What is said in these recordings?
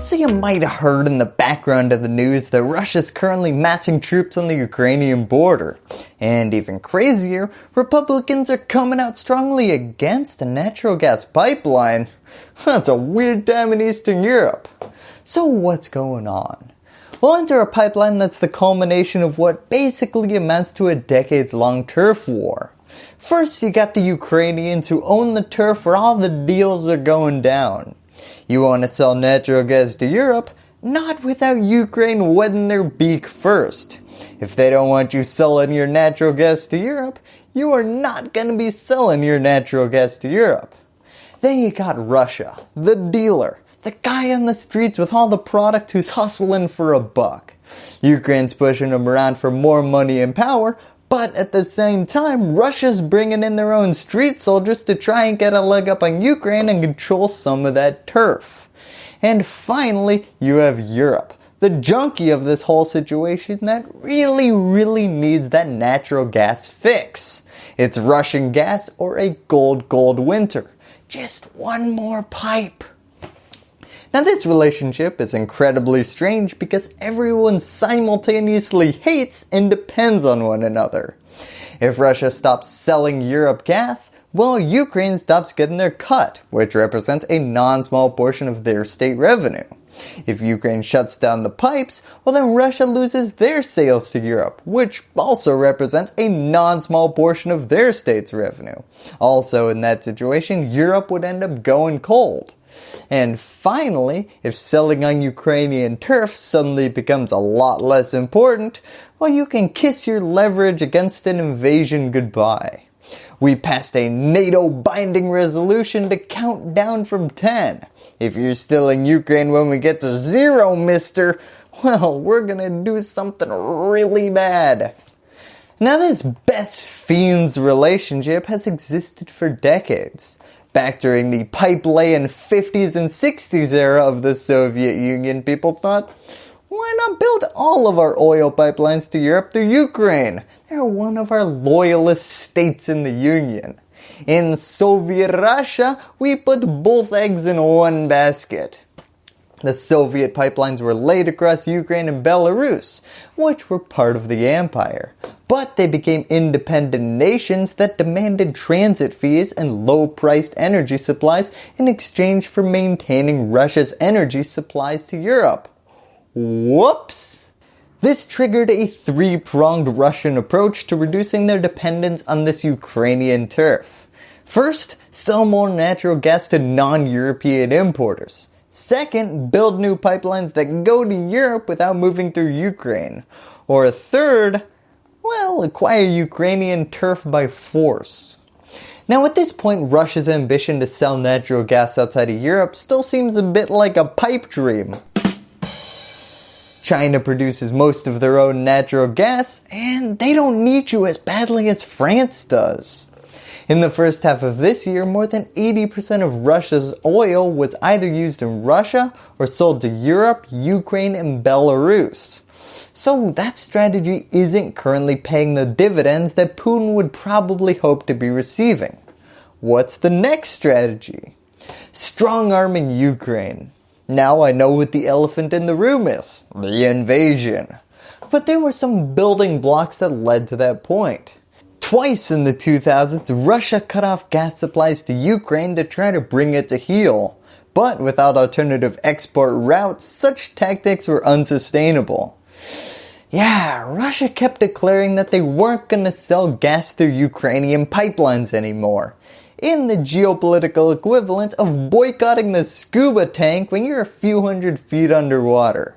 So you might have heard in the background of the news that Russia is currently massing troops on the Ukrainian border. And even crazier, Republicans are coming out strongly against a natural gas pipeline. That's a weird time in Eastern Europe. So what's going on? Well enter a pipeline that's the culmination of what basically amounts to a decades long turf war. First you got the Ukrainians who own the turf where all the deals are going down. You want to sell natural gas to Europe? Not without Ukraine wetting their beak first. If they don't want you selling your natural gas to Europe, you are not going to be selling your natural gas to Europe. Then you got Russia, the dealer, the guy on the streets with all the product who's hustling for a buck. Ukraine's pushing them around for more money and power, but at the same time, Russia's bringing in their own street soldiers to try and get a leg up on Ukraine and control some of that turf. And finally, you have Europe, the junkie of this whole situation that really, really needs that natural gas fix. It's Russian gas or a gold, gold winter. Just one more pipe. Now this relationship is incredibly strange because everyone simultaneously hates and depends on one another. If Russia stops selling Europe gas, well Ukraine stops getting their cut, which represents a non-small portion of their state revenue. If Ukraine shuts down the pipes, well then Russia loses their sales to Europe, which also represents a non-small portion of their state's revenue. Also in that situation, Europe would end up going cold. And finally, if selling on Ukrainian turf suddenly becomes a lot less important, well you can kiss your leverage against an invasion goodbye. We passed a NATO binding resolution to count down from 10. If you're still in Ukraine when we get to zero mister, well we're gonna do something really bad. Now this best fiends relationship has existed for decades. Back during the pipe laying 50s and 60s era of the Soviet Union, people thought, why not build all of our oil pipelines to Europe through Ukraine? They're one of our loyalist states in the Union. In Soviet Russia, we put both eggs in one basket. The Soviet pipelines were laid across Ukraine and Belarus, which were part of the empire. But they became independent nations that demanded transit fees and low-priced energy supplies in exchange for maintaining Russia's energy supplies to Europe. Whoops! This triggered a three-pronged Russian approach to reducing their dependence on this Ukrainian turf. First, sell more natural gas to non-European importers. Second, build new pipelines that go to Europe without moving through Ukraine. Or third, well, acquire Ukrainian turf by force. Now at this point, Russia's ambition to sell natural gas outside of Europe still seems a bit like a pipe dream. China produces most of their own natural gas and they don't need you as badly as France does. In the first half of this year, more than 80% of Russia's oil was either used in Russia or sold to Europe, Ukraine, and Belarus. So that strategy isn't currently paying the dividends that Putin would probably hope to be receiving. What's the next strategy? Strong arming Ukraine. Now I know what the elephant in the room is. The invasion. But there were some building blocks that led to that point. Twice in the 2000s, Russia cut off gas supplies to Ukraine to try to bring it to heel. But without alternative export routes, such tactics were unsustainable. Yeah, Russia kept declaring that they weren't going to sell gas through Ukrainian pipelines anymore. In the geopolitical equivalent of boycotting the scuba tank when you're a few hundred feet underwater.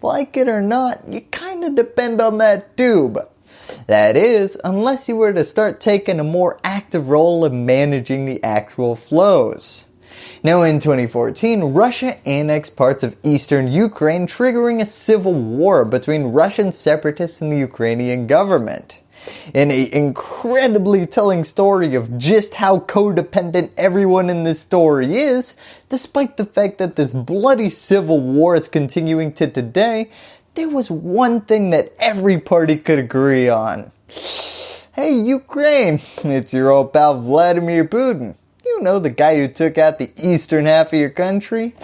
Like it or not, you kinda depend on that tube. That is, unless you were to start taking a more active role in managing the actual flows. Now in 2014, Russia annexed parts of eastern Ukraine triggering a civil war between Russian separatists and the Ukrainian government. In a incredibly telling story of just how codependent everyone in this story is, despite the fact that this bloody civil war is continuing to today, there was one thing that every party could agree on. Hey Ukraine, it's your old pal Vladimir Putin. You know the guy who took out the eastern half of your country?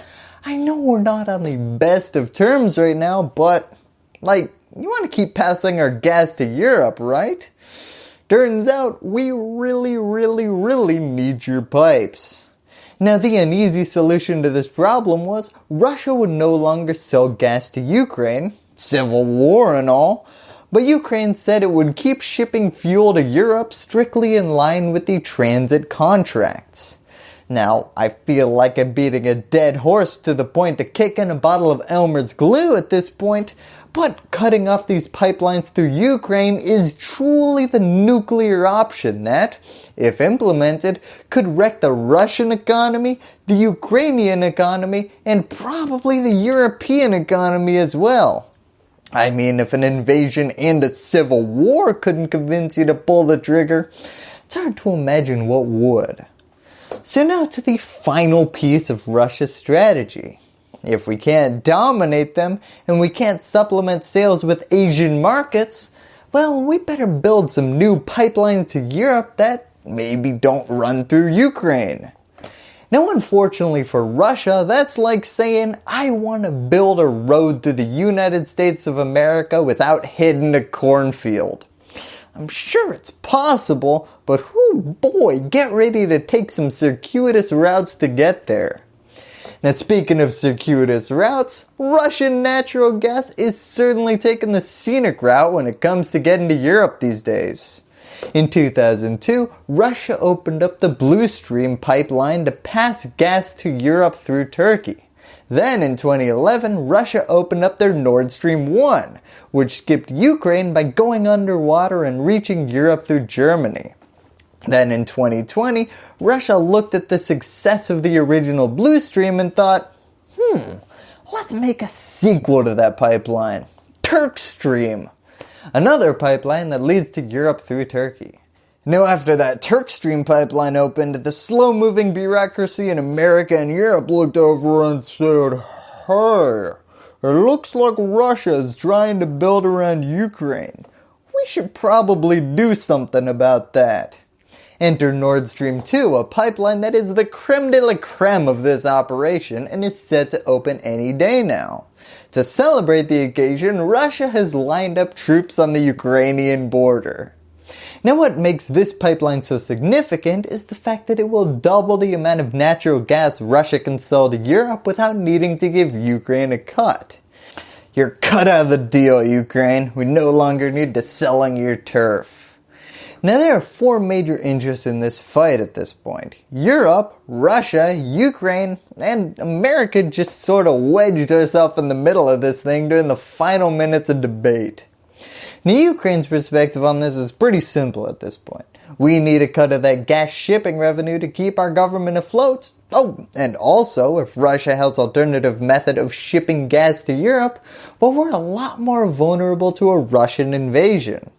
I know we're not on the best of terms right now, but like, you want to keep passing our gas to Europe, right? Turns out we really, really, really need your pipes. Now the uneasy solution to this problem was Russia would no longer sell gas to Ukraine, civil war and all, but Ukraine said it would keep shipping fuel to Europe strictly in line with the transit contracts. Now, I feel like I'm beating a dead horse to the point of kicking a bottle of Elmer's glue at this point, but cutting off these pipelines through Ukraine is truly the nuclear option that, if implemented, could wreck the Russian economy, the Ukrainian economy, and probably the European economy as well. I mean, if an invasion and a civil war couldn't convince you to pull the trigger, it's hard to imagine what would. So now to the final piece of Russia's strategy. If we can't dominate them and we can't supplement sales with Asian markets, well we better build some new pipelines to Europe that maybe don't run through Ukraine. Now unfortunately for Russia, that's like saying I want to build a road through the United States of America without hitting a cornfield. I'm sure it's possible, but whoo boy, get ready to take some circuitous routes to get there. Now speaking of circuitous routes, Russian natural gas is certainly taking the scenic route when it comes to getting to Europe these days. In 2002, Russia opened up the Blue Stream pipeline to pass gas to Europe through Turkey. Then in 2011, Russia opened up their Nord Stream 1, which skipped Ukraine by going underwater and reaching Europe through Germany. Then in 2020, Russia looked at the success of the original Blue Stream and thought, hmm, let's make a sequel to that pipeline, Turk Stream, another pipeline that leads to Europe through Turkey. Now after that Turkstream pipeline opened, the slow moving bureaucracy in America and Europe looked over and said, hey, it looks like Russia is trying to build around Ukraine. We should probably do something about that. Enter Nord Stream 2, a pipeline that is the creme de la creme of this operation and is set to open any day now. To celebrate the occasion, Russia has lined up troops on the Ukrainian border. Now what makes this pipeline so significant is the fact that it will double the amount of natural gas Russia can sell to Europe without needing to give Ukraine a cut. You're cut out of the deal Ukraine, we no longer need to sell on your turf. Now there are four major interests in this fight at this point. Europe, Russia, Ukraine, and America just sort of wedged herself in the middle of this thing during the final minutes of debate. Now Ukraine's perspective on this is pretty simple at this point. We need a cut of that gas shipping revenue to keep our government afloat. Oh, and also if Russia has alternative method of shipping gas to Europe, well we're a lot more vulnerable to a Russian invasion.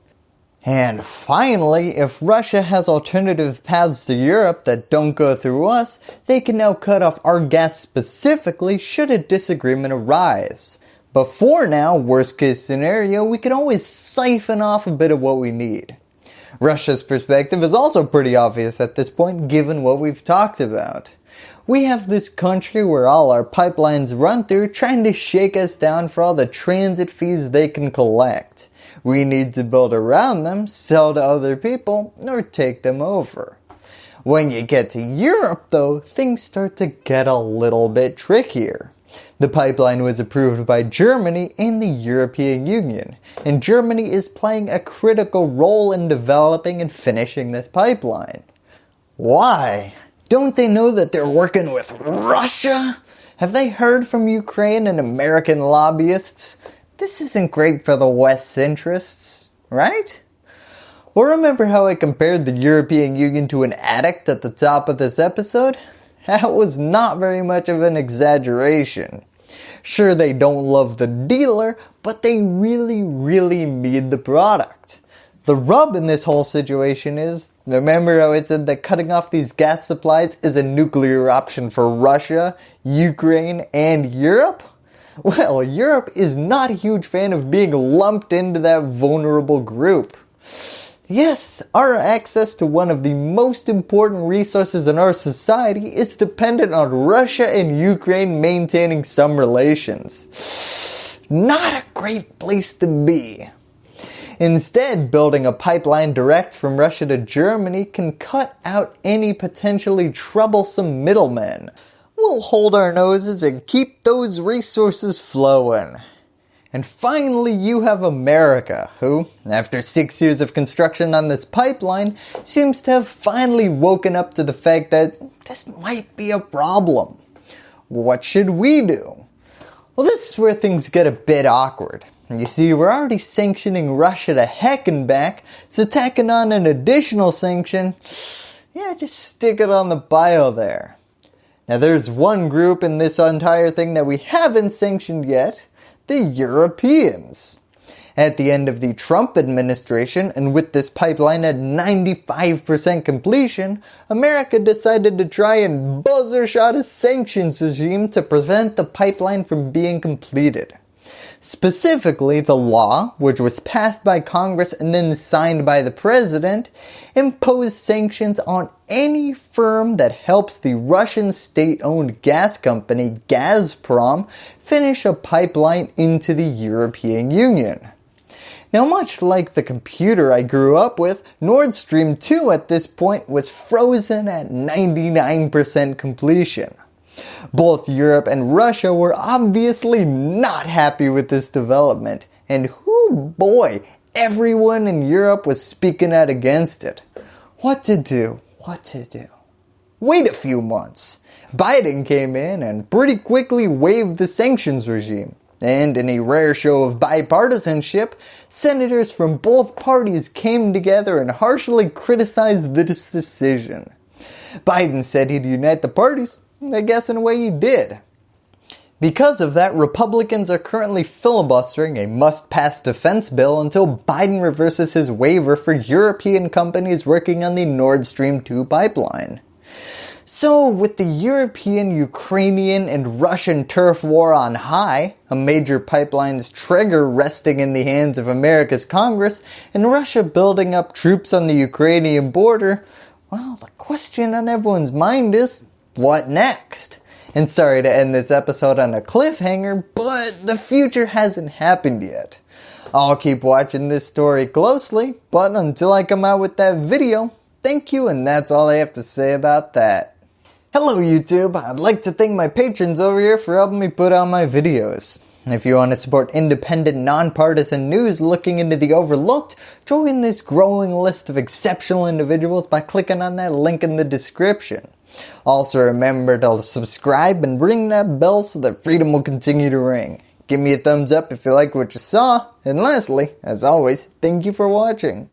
And finally, if Russia has alternative paths to Europe that don't go through us, they can now cut off our gas specifically should a disagreement arise. Before now, worst case scenario, we can always siphon off a bit of what we need. Russia's perspective is also pretty obvious at this point given what we've talked about. We have this country where all our pipelines run through trying to shake us down for all the transit fees they can collect. We need to build around them, sell to other people, or take them over. When you get to Europe though, things start to get a little bit trickier. The pipeline was approved by Germany and the European Union, and Germany is playing a critical role in developing and finishing this pipeline. Why? Don't they know that they're working with Russia? Have they heard from Ukraine and American lobbyists? This isn't great for the West's interests, right? Or remember how I compared the European Union to an addict at the top of this episode? That was not very much of an exaggeration. Sure, they don't love the dealer, but they really, really need the product. The rub in this whole situation is, remember how it said that cutting off these gas supplies is a nuclear option for Russia, Ukraine, and Europe? Well, Europe is not a huge fan of being lumped into that vulnerable group. Yes, our access to one of the most important resources in our society is dependent on Russia and Ukraine maintaining some relations. Not a great place to be. Instead, building a pipeline direct from Russia to Germany can cut out any potentially troublesome middlemen. We'll hold our noses and keep those resources flowing. And finally you have America, who, after 6 years of construction on this pipeline, seems to have finally woken up to the fact that this might be a problem. What should we do? Well this is where things get a bit awkward. You see, we're already sanctioning Russia to heck and back, so tacking on an additional sanction, yeah, just stick it on the bio there. Now there's one group in this entire thing that we haven't sanctioned yet, the Europeans. At the end of the Trump administration and with this pipeline at 95% completion, America decided to try and buzzer shot a sanctions regime to prevent the pipeline from being completed. Specifically, the law, which was passed by Congress and then signed by the President, imposed sanctions on any firm that helps the Russian state-owned gas company Gazprom finish a pipeline into the European Union. Now much like the computer I grew up with, Nord Stream 2 at this point was frozen at 99% completion. Both Europe and Russia were obviously not happy with this development and whoo boy, everyone in Europe was speaking out against it. What to do? What to do? Wait a few months. Biden came in and pretty quickly waived the sanctions regime. And in a rare show of bipartisanship, senators from both parties came together and harshly criticized this decision. Biden said he'd unite the parties, I guess in a way you did. Because of that, Republicans are currently filibustering a must-pass defense bill until Biden reverses his waiver for European companies working on the Nord Stream 2 pipeline. So with the European, Ukrainian, and Russian turf war on high, a major pipeline's trigger resting in the hands of America's Congress, and Russia building up troops on the Ukrainian border, well the question on everyone's mind is, what next? And sorry to end this episode on a cliffhanger, but the future hasn't happened yet. I'll keep watching this story closely, but until I come out with that video, thank you and that's all I have to say about that. Hello YouTube, I'd like to thank my patrons over here for helping me put out my videos. If you want to support independent, nonpartisan news looking into the overlooked, join this growing list of exceptional individuals by clicking on that link in the description. Also remember to subscribe and ring that bell so that freedom will continue to ring. Give me a thumbs up if you like what you saw. And lastly, as always, thank you for watching.